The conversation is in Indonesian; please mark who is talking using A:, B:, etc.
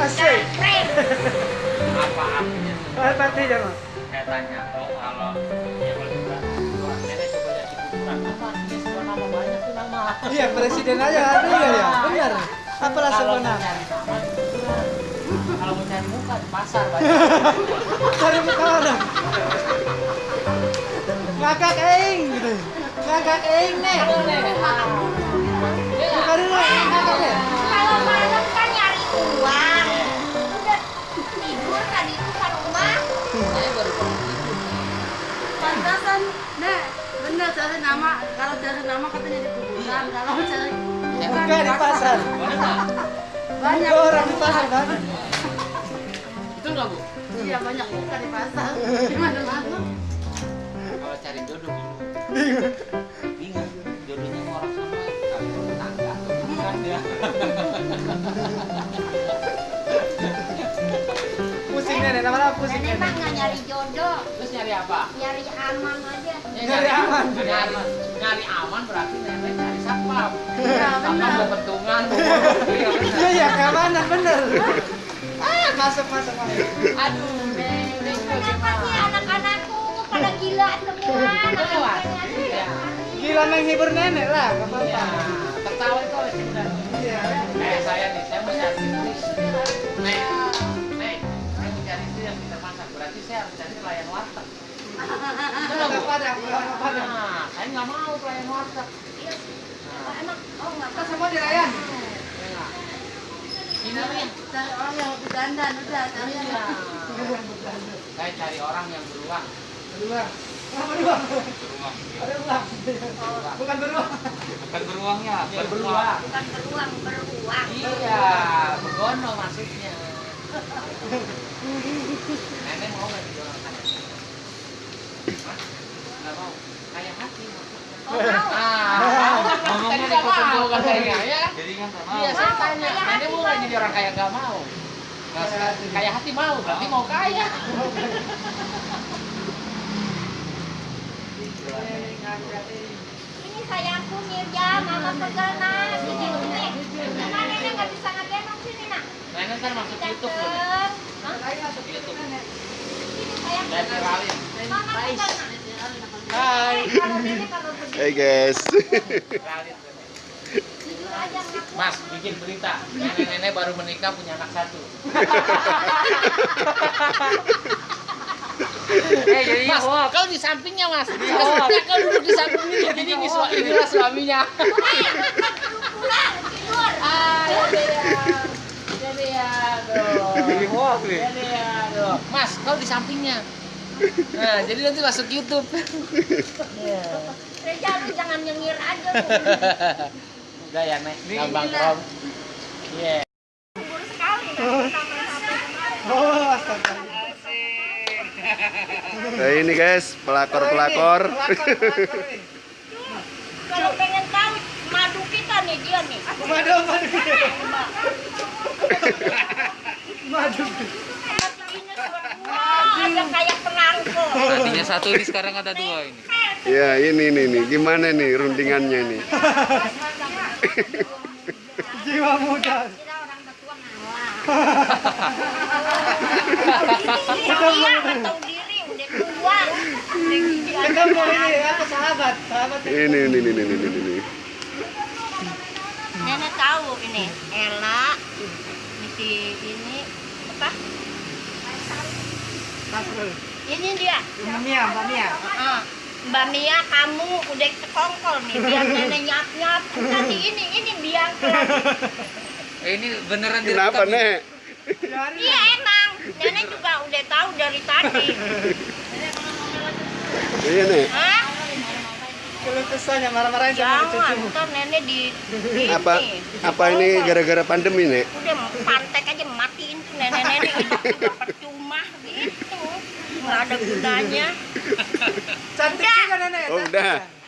A: Asik.
B: Apa artinya?
A: Apa artinya, Mas?
B: Saya tanya, kalau ya nenek coba lihat di kuburan, apa artinya sebuah nama banyak tuh nama?
A: Iya, presiden aja artinya ya. Benar. Apalah
B: nama kuburan, kalau mau cari muka di pasar banyak.
A: Cari muka orang. Ngakak eng gitu. Ngakak eng ngakak ya.
C: Kalau nyari
D: nama. Kalau cari nama katanya di kuburan. Kalau cari
A: Buka di pasar.
D: banyak
A: orang di pasar kan.
B: Itu nggak bu?
D: Iya banyak buka di pasar. Di mana-mana.
B: Kalau cari jodoh bingung. Bingung. Jodohnya mau orang sana, kalau tetangga, bukan dia.
A: Pusing nenek, nama pusing
C: Nenek mah nggak nyari jodoh,
B: Terus nyari apa?
C: nyari aman aja.
B: Ya,
A: Nyari aman.
B: Nyari, nyari aman berarti nenek nyari satpam.
D: Iya
B: Satpam
D: benar.
B: petungan, bawa Iya.
A: Iya keamanan bener. Ah, masuk masuk masuk.
B: Aduh, neng, neng
C: Kenapa sih anak-anakku pada gila semua?
A: Gila menghibur nenek lah, nggak apa-apa.
B: tertawa itu sebenarnya.
A: Iya.
B: Eh, saya nih, saya mau cari istri. Harus cari pelayan warteg.
A: Nggak padang, nggak padang.
B: Nah, saya nggak mau pelayan warteg.
C: Iya. Oh, emang oh nggak
A: Kita semua dirayan.
B: Ya nggak? Ini nih.
D: Cari orang yang lebih dandan udah cari yang
B: Iya. Saya cari orang yang beruang.
A: Beruang. Ah, beruang.
B: Beruang.
A: Ada uang. Bukan beruang.
B: Bukan beruangnya, beruang.
C: bukan beruang, beruang.
B: Iya, begono maksudnya. Nenek mau nggak jadi orang kaya? Hah? Nggak mau. Kaya hati.
C: Oh, mau.
B: Ah, dulu katanya ya.
E: Jadi kan
B: Iya,
E: mau.
B: saya
C: Mau,
B: tanya, nenek mau nggak
C: mau.
B: jadi orang kaya nggak mau? Nah, sekarang kaya hati mau, berarti mau kaya.
C: Ini sayangku Mirja, mama pegang sini sini. Mama nenek nggak bisa ngegendong sini nak.
B: Nenek ntar masuk YouTube loh. Hai.
E: Hey guys.
B: Mas, bikin berita. Nenek-nenek baru menikah punya anak satu.
E: Eh jadi
B: Mas, kau di sampingnya mas. Sebenarnya kau duduk di sampingnya. Jadi ini sua- inilah suaminya.
C: Pulang tidur.
B: Ah, jadi ya. Jadi ya, aduh.
E: Jadi hoax nih.
B: Mas, kau di sampingnya. Nah, jadi nanti masuk YouTube. Iya.
C: Reja lu jangan nyengir aja lu.
B: Udah ya, Nek. Gampang krom. Iya.
C: Kubur sekali nah.
A: Oh, astaga.
E: Nah ini guys, pelakor-pelakor.
A: Pelakor, pelakor nih.
C: Kalau pengen tahu madu kita nih dia nih.
A: Madu.
B: Satu ini sekarang ada dua ini.
E: Ya ini nih nih, gimana nih rundingannya nih?
A: Jiwa muda.
C: Kita orang tua ngalah. Ini.
A: Ketemu apa sahabat, sahabat.
E: Ini ini ini ini ini ini.
C: Nenek tahu ini Ella misi ini apa? Ini dia.
A: Mbak Mia, Mbak Mia.
C: Ah, Mbak Mia kamu udah sekongkol nih biar nenek nyap nyap nanti ini ini biang
B: Eh, ini beneran
E: Kenapa nek?
C: iya emang nenek juga udah tahu dari tadi
E: Iya nek.
C: Hah?
A: Kalau kesanya marah-marahin sama
C: jangan
A: cucu.
C: ntar nenek di, di
E: Apa apa ini gara-gara pandemi nek?
C: udah pantek aja matiin tuh nenek-nenek hidup juga percuma gitu nggak ada gunanya
A: Cantik juga nenek.
E: Oh
A: cantik
E: udah.
A: ya.